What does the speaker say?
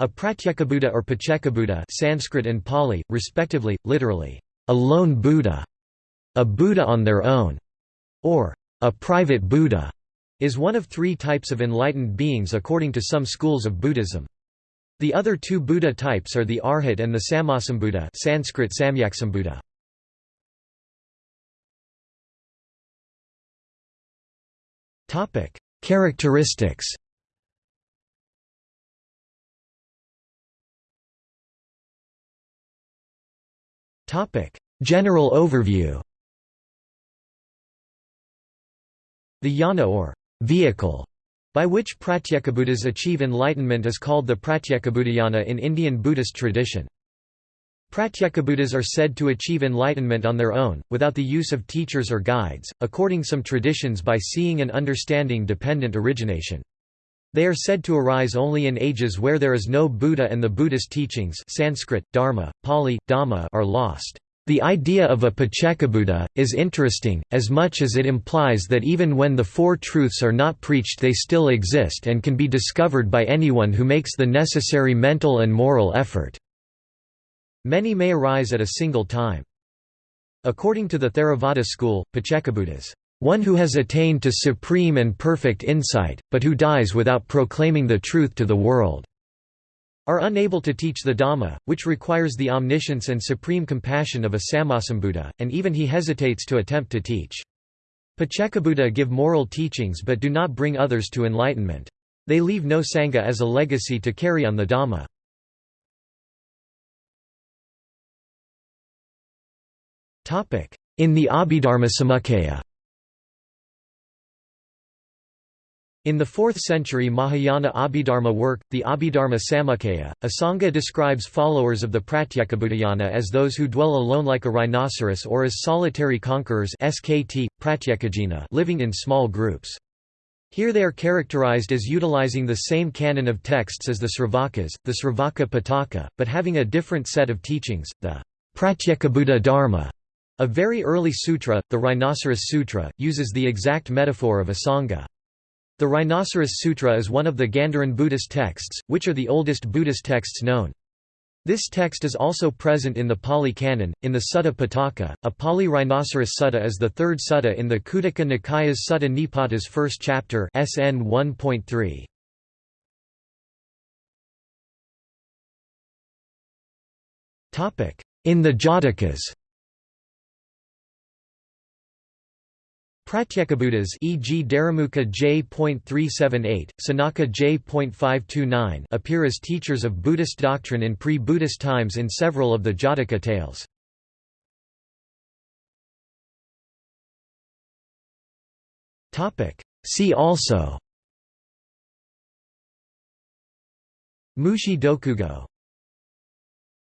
A Pratyekabuddha or Paccekabuddha Sanskrit and Pali, respectively, literally, a lone Buddha, a Buddha on their own, or a private Buddha, is one of three types of enlightened beings according to some schools of Buddhism. The other two Buddha types are the Arhat and the Sammasambuddha Sanskrit Samyaksambuddha. Characteristics General overview The yana or vehicle by which Pratyekabuddhas achieve enlightenment is called the Pratyekabuddhayana in Indian Buddhist tradition. Pratyekabuddhas are said to achieve enlightenment on their own, without the use of teachers or guides, according some traditions by seeing and understanding dependent origination. They are said to arise only in ages where there is no Buddha and the Buddhist teachings Sanskrit, Dharma, Pali, Dhamma are lost. The idea of a Paccekabuddha, is interesting, as much as it implies that even when the Four Truths are not preached they still exist and can be discovered by anyone who makes the necessary mental and moral effort. Many may arise at a single time. According to the Theravada school, Paccekabuddhas one who has attained to supreme and perfect insight, but who dies without proclaiming the truth to the world, are unable to teach the Dhamma, which requires the omniscience and supreme compassion of a Sammasambuddha, and even he hesitates to attempt to teach. Paccekabuddha give moral teachings but do not bring others to enlightenment. They leave no Sangha as a legacy to carry on the Dhamma. In the Abhidharma Samuccaya In the 4th century Mahayana Abhidharma work, the Abhidharma Samuccaya, Asanga describes followers of the Pratyekabuddhayana as those who dwell alone like a rhinoceros or as solitary conquerors SKT, living in small groups. Here they are characterized as utilizing the same canon of texts as the Sravakas, the Sravaka Pitaka, but having a different set of teachings, the Pratyekabuddha Dharma. A very early sutra, the Rhinoceros Sutra, uses the exact metaphor of Asanga. The Rhinoceros Sutra is one of the Gandharan Buddhist texts, which are the oldest Buddhist texts known. This text is also present in the Pali Canon, in the Sutta Pitaka. A Pali Rhinoceros Sutta is the third sutta in the Khuddaka Nikaya's Sutta Nipata's first chapter SN 1.3. In the Jatakas Pratyekabuddhas e.g. Dharamukha J.378, Sanaka J.529 appear as teachers of Buddhist doctrine in pre-Buddhist times in several of the Jataka tales. See also Mushi Dokugo